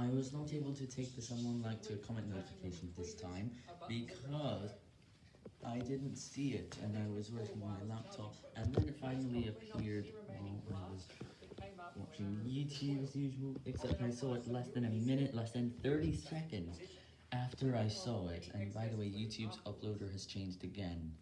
I was not able to take the someone like to comment notification this time because I didn't see it and I was working on my laptop and then it finally appeared while I was watching YouTube as usual, except I saw it less than a minute, less than 30 seconds after I saw it, and by the way, YouTube's uploader has changed again.